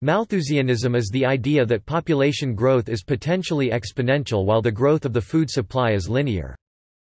Malthusianism is the idea that population growth is potentially exponential while the growth of the food supply is linear.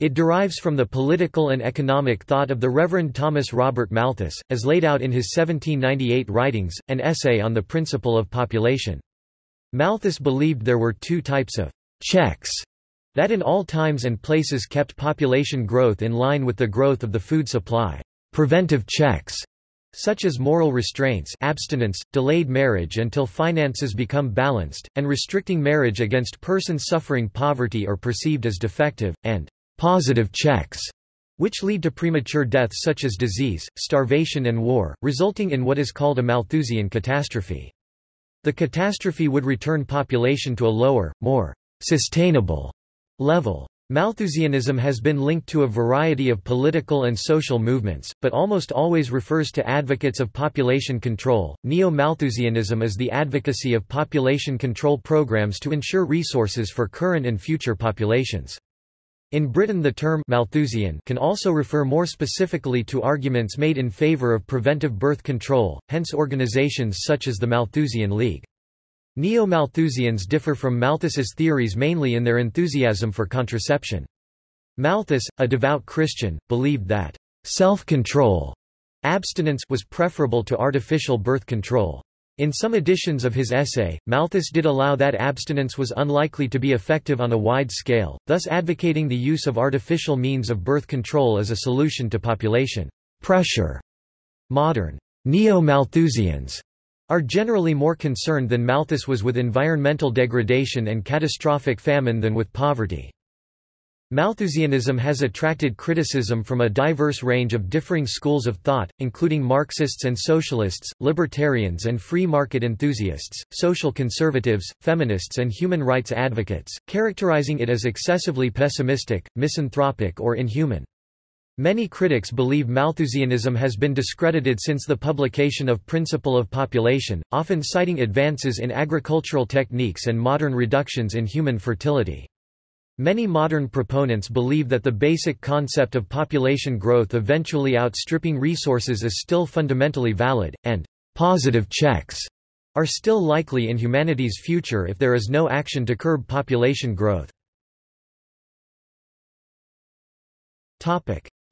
It derives from the political and economic thought of the Reverend Thomas Robert Malthus, as laid out in his 1798 writings, an essay on the principle of population. Malthus believed there were two types of checks that in all times and places kept population growth in line with the growth of the food supply. Preventive checks such as moral restraints abstinence, delayed marriage until finances become balanced, and restricting marriage against persons suffering poverty or perceived as defective, and positive checks, which lead to premature death such as disease, starvation and war, resulting in what is called a Malthusian catastrophe. The catastrophe would return population to a lower, more sustainable level. Malthusianism has been linked to a variety of political and social movements, but almost always refers to advocates of population control. Neo Malthusianism is the advocacy of population control programs to ensure resources for current and future populations. In Britain the term Malthusian can also refer more specifically to arguments made in favour of preventive birth control, hence organisations such as the Malthusian League. Neo-Malthusians differ from Malthus's theories mainly in their enthusiasm for contraception. Malthus, a devout Christian, believed that self-control abstinence was preferable to artificial birth control. In some editions of his essay, Malthus did allow that abstinence was unlikely to be effective on a wide scale, thus advocating the use of artificial means of birth control as a solution to population pressure. Modern neo-Malthusians are generally more concerned than Malthus was with environmental degradation and catastrophic famine than with poverty. Malthusianism has attracted criticism from a diverse range of differing schools of thought, including Marxists and socialists, libertarians and free market enthusiasts, social conservatives, feminists and human rights advocates, characterizing it as excessively pessimistic, misanthropic or inhuman. Many critics believe Malthusianism has been discredited since the publication of Principle of Population, often citing advances in agricultural techniques and modern reductions in human fertility. Many modern proponents believe that the basic concept of population growth eventually outstripping resources is still fundamentally valid, and positive checks are still likely in humanity's future if there is no action to curb population growth.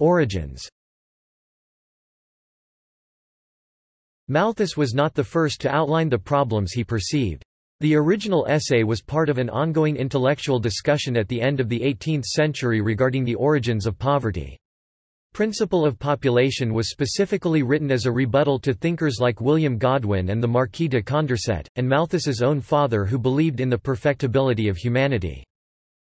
Origins Malthus was not the first to outline the problems he perceived. The original essay was part of an ongoing intellectual discussion at the end of the 18th century regarding the origins of poverty. Principle of Population was specifically written as a rebuttal to thinkers like William Godwin and the Marquis de Condorcet, and Malthus's own father who believed in the perfectibility of humanity.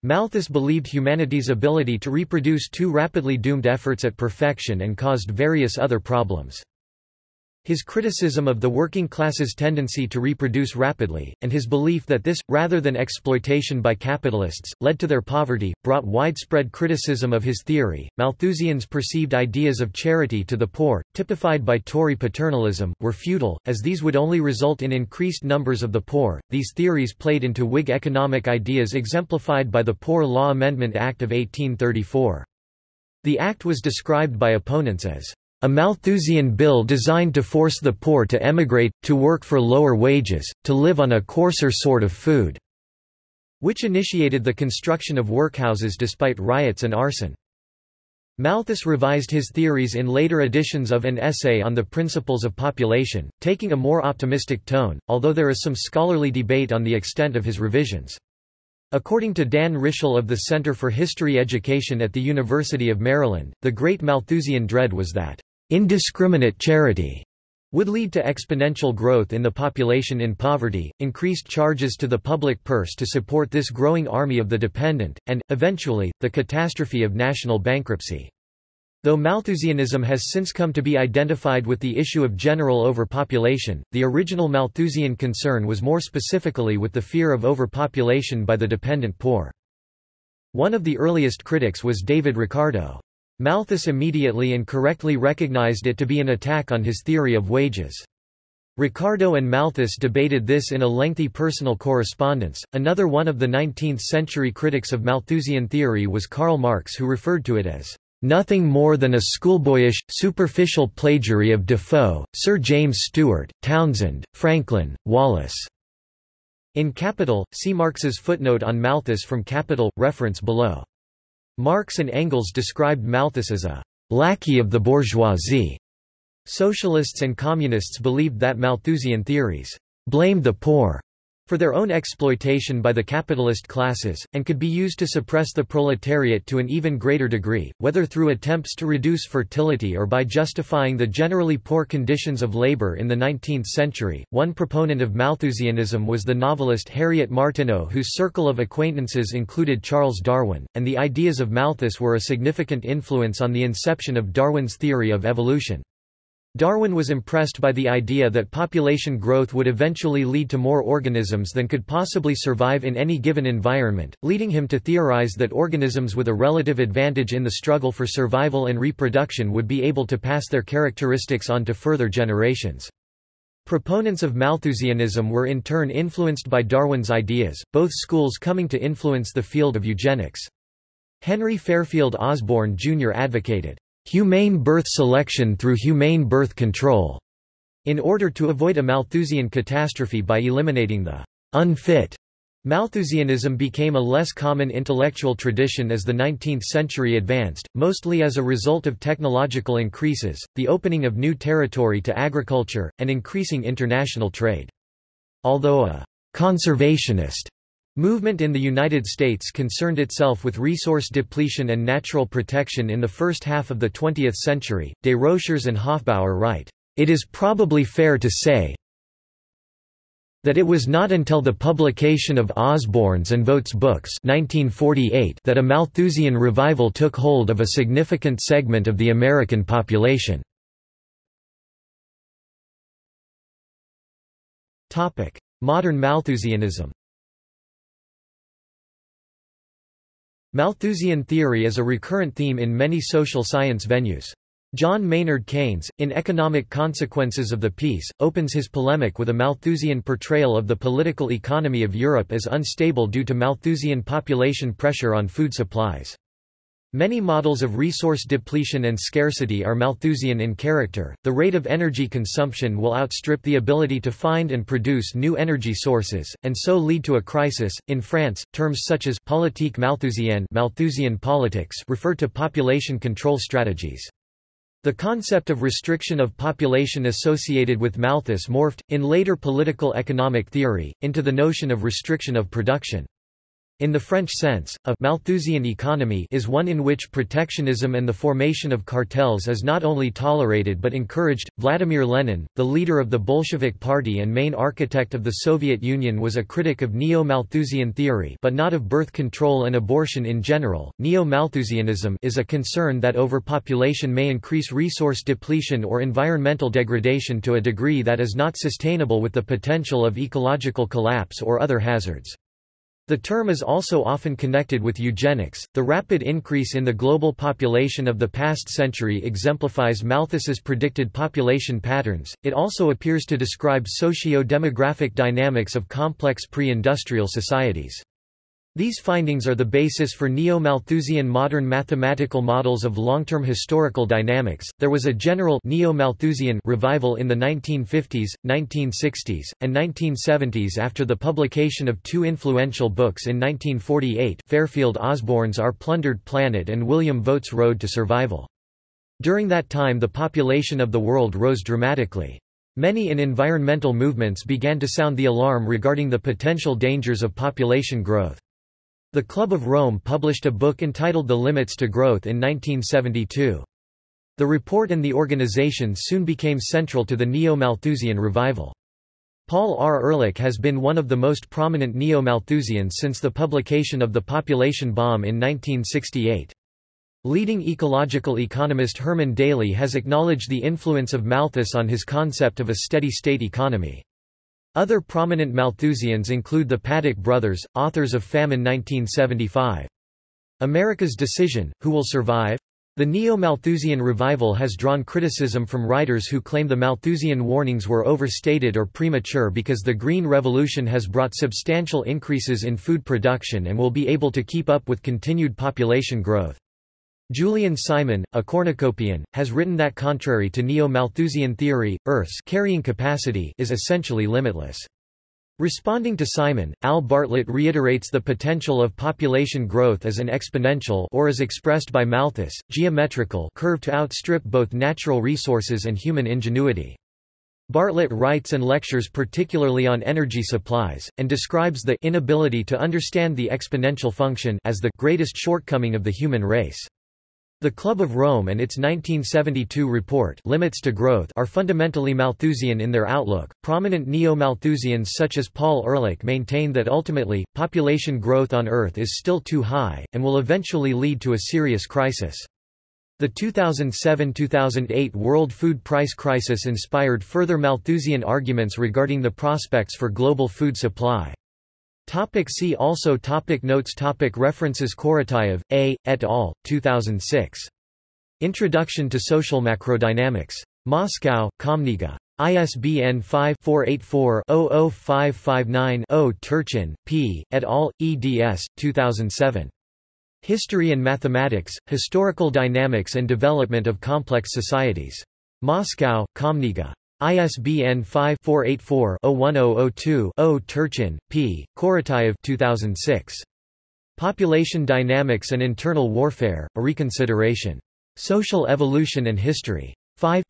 Malthus believed humanity's ability to reproduce too rapidly doomed efforts at perfection and caused various other problems. His criticism of the working class's tendency to reproduce rapidly, and his belief that this, rather than exploitation by capitalists, led to their poverty, brought widespread criticism of his theory. Malthusians' perceived ideas of charity to the poor, typified by Tory paternalism, were futile, as these would only result in increased numbers of the poor. These theories played into Whig economic ideas exemplified by the Poor Law Amendment Act of 1834. The act was described by opponents as a Malthusian bill designed to force the poor to emigrate, to work for lower wages, to live on a coarser sort of food, which initiated the construction of workhouses despite riots and arson. Malthus revised his theories in later editions of an essay on the principles of population, taking a more optimistic tone, although there is some scholarly debate on the extent of his revisions. According to Dan Ritschel of the Center for History Education at the University of Maryland, the great Malthusian dread was that indiscriminate charity would lead to exponential growth in the population in poverty, increased charges to the public purse to support this growing army of the dependent, and, eventually, the catastrophe of national bankruptcy. Though Malthusianism has since come to be identified with the issue of general overpopulation, the original Malthusian concern was more specifically with the fear of overpopulation by the dependent poor. One of the earliest critics was David Ricardo. Malthus immediately and correctly recognized it to be an attack on his theory of wages. Ricardo and Malthus debated this in a lengthy personal correspondence. Another one of the 19th century critics of Malthusian theory was Karl Marx, who referred to it as nothing more than a schoolboyish, superficial plagiary of Defoe, Sir James Steuart, Townsend, Franklin, Wallace." In Capital, see Marx's footnote on Malthus from Capital, reference below. Marx and Engels described Malthus as a lackey of the bourgeoisie. Socialists and communists believed that Malthusian theories blamed the poor for their own exploitation by the capitalist classes, and could be used to suppress the proletariat to an even greater degree, whether through attempts to reduce fertility or by justifying the generally poor conditions of labor in the 19th century. One proponent of Malthusianism was the novelist Harriet Martineau, whose circle of acquaintances included Charles Darwin, and the ideas of Malthus were a significant influence on the inception of Darwin's theory of evolution. Darwin was impressed by the idea that population growth would eventually lead to more organisms than could possibly survive in any given environment, leading him to theorize that organisms with a relative advantage in the struggle for survival and reproduction would be able to pass their characteristics on to further generations. Proponents of Malthusianism were in turn influenced by Darwin's ideas, both schools coming to influence the field of eugenics. Henry Fairfield Osborn Jr. advocated humane birth selection through humane birth control, in order to avoid a Malthusian catastrophe by eliminating the unfit. Malthusianism became a less common intellectual tradition as the 19th century advanced, mostly as a result of technological increases, the opening of new territory to agriculture, and increasing international trade. Although a conservationist Movement in the United States concerned itself with resource depletion and natural protection in the first half of the 20th century. De Desrochers and Hoffbauer write, It is probably fair to say that it was not until the publication of Osborn's and Vogt's books 1948 that a Malthusian revival took hold of a significant segment of the American population. Modern Malthusianism Malthusian theory is a recurrent theme in many social science venues. John Maynard Keynes, in Economic Consequences of the Peace, opens his polemic with a Malthusian portrayal of the political economy of Europe as unstable due to Malthusian population pressure on food supplies. Many models of resource depletion and scarcity are Malthusian in character. The rate of energy consumption will outstrip the ability to find and produce new energy sources, and so lead to a crisis. In France, terms such as politique malthusienne Malthusian politics refer to population control strategies. The concept of restriction of population associated with Malthus morphed, in later political economic theory, into the notion of restriction of production. In the French sense, a Malthusian economy is one in which protectionism and the formation of cartels is not only tolerated but encouraged. Vladimir Lenin, the leader of the Bolshevik Party and main architect of the Soviet Union, was a critic of neo-Malthusian theory, but not of birth control and abortion in general. Neo-Malthusianism is a concern that overpopulation may increase resource depletion or environmental degradation to a degree that is not sustainable with the potential of ecological collapse or other hazards. The term is also often connected with eugenics. The rapid increase in the global population of the past century exemplifies Malthus's predicted population patterns. It also appears to describe socio-demographic dynamics of complex pre-industrial societies. These findings are the basis for neo-Malthusian modern mathematical models of long-term historical dynamics. There was a general neo-Malthusian revival in the 1950s, 1960s, and 1970s after the publication of two influential books in 1948, Fairfield Osborn's Our Plundered Planet and William Vogt's Road to Survival. During that time the population of the world rose dramatically. Many in environmental movements began to sound the alarm regarding the potential dangers of population growth. The Club of Rome published a book entitled The Limits to Growth in 1972. The report and the organization soon became central to the Neo-Malthusian revival. Paul R. Ehrlich has been one of the most prominent Neo-Malthusians since the publication of The Population Bomb in 1968. Leading ecological economist Herman Daly has acknowledged the influence of Malthus on his concept of a steady-state economy. Other prominent Malthusians include the Paddock brothers, authors of Famine 1975. America's Decision, Who Will Survive? The Neo-Malthusian revival has drawn criticism from writers who claim the Malthusian warnings were overstated or premature because the Green Revolution has brought substantial increases in food production and will be able to keep up with continued population growth. Julian Simon, a cornucopian, has written that contrary to Neo-Malthusian theory, Earth's carrying capacity is essentially limitless. Responding to Simon, Al Bartlett reiterates the potential of population growth as an exponential or as expressed by Malthus, geometrical curve to outstrip both natural resources and human ingenuity. Bartlett writes and lectures particularly on energy supplies, and describes the inability to understand the exponential function as the greatest shortcoming of the human race. The Club of Rome and its 1972 report Limits to Growth are fundamentally Malthusian in their outlook. Prominent neo-Malthusians such as Paul Ehrlich maintain that ultimately, population growth on Earth is still too high, and will eventually lead to a serious crisis. The 2007–2008 World Food Price Crisis inspired further Malthusian arguments regarding the prospects for global food supply. Topic see also topic Notes topic References Korotayev, A., et al., 2006. Introduction to Social Macrodynamics. Moscow, KomKniga. ISBN 5-484-00559-0 Turchin, P., et al., eds. 2007. History and Mathematics, Historical Dynamics and Development of Complex Societies. Moscow, KomKniga. ISBN 5-484-01002-0 Turchin, P., Korotayev 2006. Population Dynamics and Internal Warfare, A Reconsideration. Social Evolution and History. 5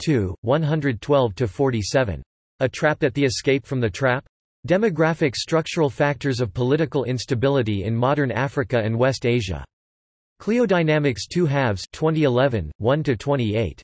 112–47. A Trap at the Escape from the Trap? Demographic Structural Factors of Political Instability in Modern Africa and West Asia. Cliodynamics 2 halves 2011, 1–28.